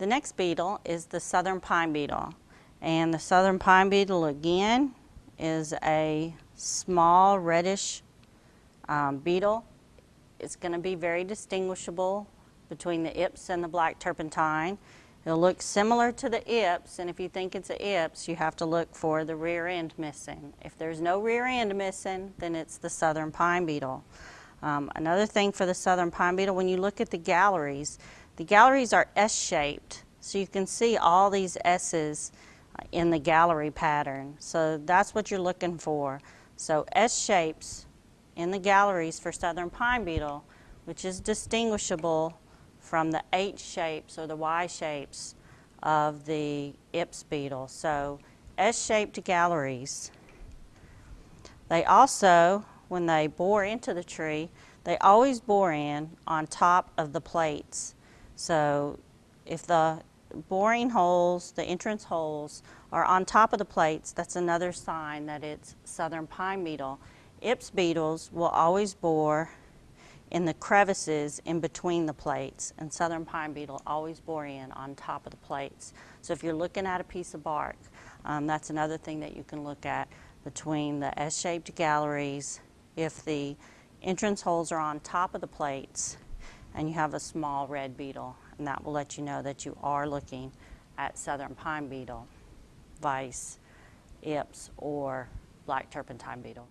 The next beetle is the southern pine beetle. And the southern pine beetle again is a small reddish um, beetle. It's going to be very distinguishable between the Ips and the black turpentine. It'll look similar to the Ips, and if you think it's a Ips, you have to look for the rear end missing. If there's no rear end missing, then it's the southern pine beetle. Um, another thing for the southern pine beetle, when you look at the galleries, the galleries are S-shaped, so you can see all these S's in the gallery pattern. So that's what you're looking for. So S shapes in the galleries for southern pine beetle, which is distinguishable from the H shapes or the Y shapes of the Ips beetle. So S-shaped galleries. They also, when they bore into the tree, they always bore in on top of the plates. So if the boring holes, the entrance holes, are on top of the plates, that's another sign that it's southern pine beetle. Ips beetles will always bore in the crevices in between the plates and southern pine beetle always bore in on top of the plates. So if you're looking at a piece of bark, um, that's another thing that you can look at between the S-shaped galleries. If the entrance holes are on top of the plates and you have a small red beetle, and that will let you know that you are looking at southern pine beetle, vice, ips, or black turpentine beetle.